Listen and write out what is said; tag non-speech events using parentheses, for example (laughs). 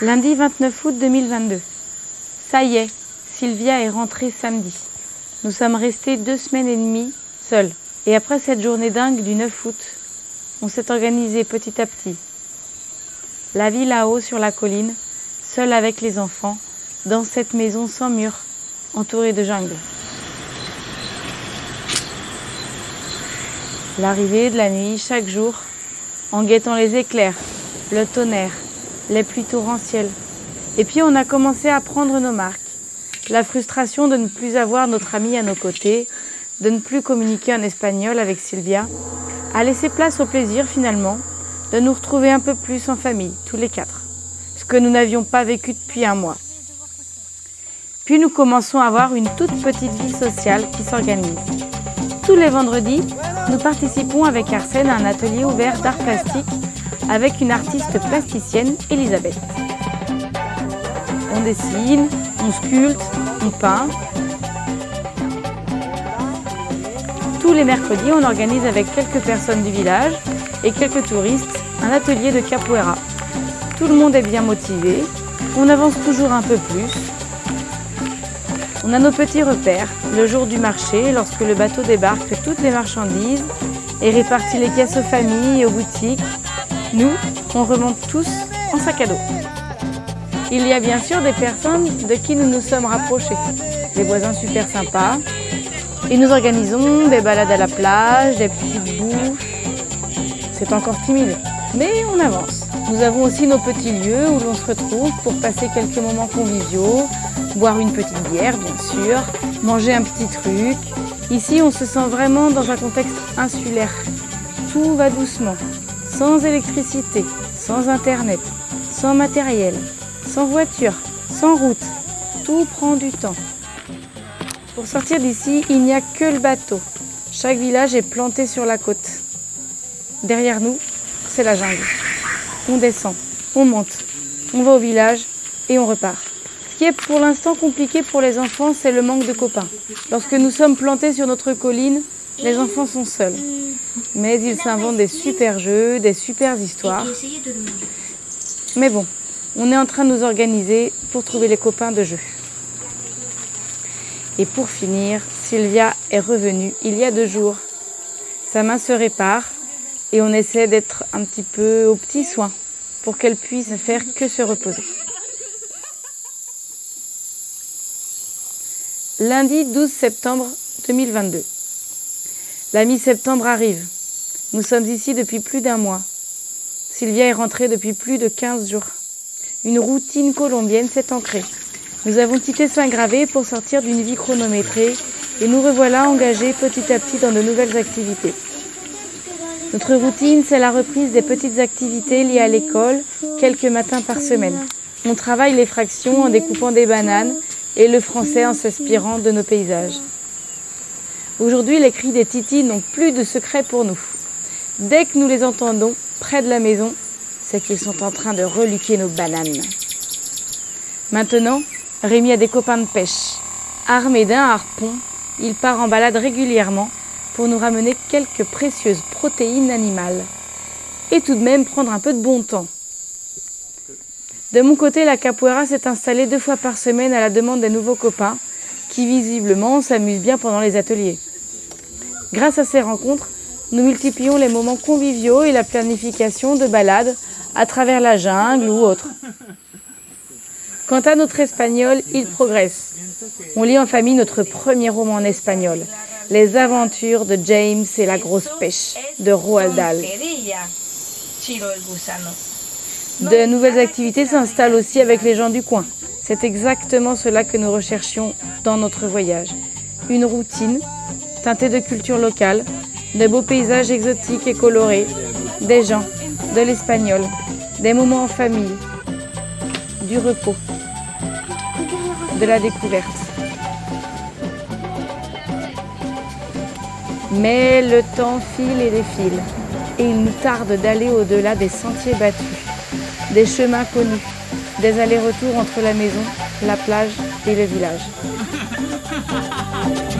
Lundi 29 août 2022. Ça y est, Sylvia est rentrée samedi. Nous sommes restés deux semaines et demie seuls. Et après cette journée dingue du 9 août, on s'est organisé petit à petit. La vie là-haut sur la colline, seule avec les enfants, dans cette maison sans mur, entourée de jungle. L'arrivée de la nuit chaque jour, en guettant les éclairs, le tonnerre, les pluies torrentielles. Et puis on a commencé à prendre nos marques. La frustration de ne plus avoir notre ami à nos côtés, de ne plus communiquer en espagnol avec Sylvia, a laissé place au plaisir finalement de nous retrouver un peu plus en famille, tous les quatre, ce que nous n'avions pas vécu depuis un mois. Puis nous commençons à avoir une toute petite vie sociale qui s'organise. Tous les vendredis, nous participons avec Arsène à un atelier ouvert d'art plastique avec une artiste plasticienne, Elisabeth. On dessine, on sculpte, on peint. Tous les mercredis, on organise avec quelques personnes du village et quelques touristes un atelier de capoeira. Tout le monde est bien motivé, on avance toujours un peu plus. On a nos petits repères, le jour du marché, lorsque le bateau débarque toutes les marchandises et répartit les caisses aux familles et aux boutiques. Nous, on remonte tous en sac à dos. Il y a bien sûr des personnes de qui nous nous sommes rapprochés, des voisins super sympas, et nous organisons des balades à la plage, des petites bouffes. C'est encore timide, mais on avance. Nous avons aussi nos petits lieux où l'on se retrouve pour passer quelques moments conviviaux, boire une petite bière bien sûr, manger un petit truc. Ici, on se sent vraiment dans un contexte insulaire. Tout va doucement, sans électricité, sans internet, sans matériel, sans voiture, sans route. Tout prend du temps. Pour sortir d'ici, il n'y a que le bateau. Chaque village est planté sur la côte. Derrière nous, c'est la jungle. On descend, on monte, on va au village et on repart. Ce qui est pour l'instant compliqué pour les enfants, c'est le manque de copains. Lorsque nous sommes plantés sur notre colline, les enfants sont seuls. Mais ils s'inventent des super jeux, des super histoires. Mais bon, on est en train de nous organiser pour trouver les copains de jeu. Et pour finir, Sylvia est revenue il y a deux jours. Sa main se répare et on essaie d'être un petit peu aux petits soins pour qu'elle puisse faire que se reposer. Lundi 12 septembre 2022. La mi-septembre arrive. Nous sommes ici depuis plus d'un mois. Sylvia est rentrée depuis plus de 15 jours. Une routine colombienne s'est ancrée. Nous avons quitté Saint-Gravé pour sortir d'une vie chronométrée et nous revoilà engagés petit à petit dans de nouvelles activités. Notre routine, c'est la reprise des petites activités liées à l'école, quelques matins par semaine. On travaille les fractions en découpant des bananes et le français en s'inspirant de nos paysages. Aujourd'hui, les cris des titis n'ont plus de secret pour nous. Dès que nous les entendons près de la maison, c'est qu'ils sont en train de reluquer nos bananes. Maintenant, Rémi a des copains de pêche. Armé d'un harpon, il part en balade régulièrement pour nous ramener quelques précieuses protéines animales. Et tout de même prendre un peu de bon temps. De mon côté, la capoeira s'est installée deux fois par semaine à la demande des nouveaux copains qui visiblement s'amusent bien pendant les ateliers. Grâce à ces rencontres, nous multiplions les moments conviviaux et la planification de balades à travers la jungle ou autre. Quant à notre espagnol, il progresse. On lit en famille notre premier roman en espagnol, Les aventures de James et la grosse pêche de Roald Dahl. De nouvelles activités s'installent aussi avec les gens du coin. C'est exactement cela que nous recherchions dans notre voyage. Une routine teintée de culture locale, de beaux paysages exotiques et colorés, des gens, de l'espagnol, des moments en famille, du repos, de la découverte. Mais le temps file et défile, et il nous tarde d'aller au-delà des sentiers battus, des chemins connus, des allers-retours entre la maison, la plage et le village. (laughs)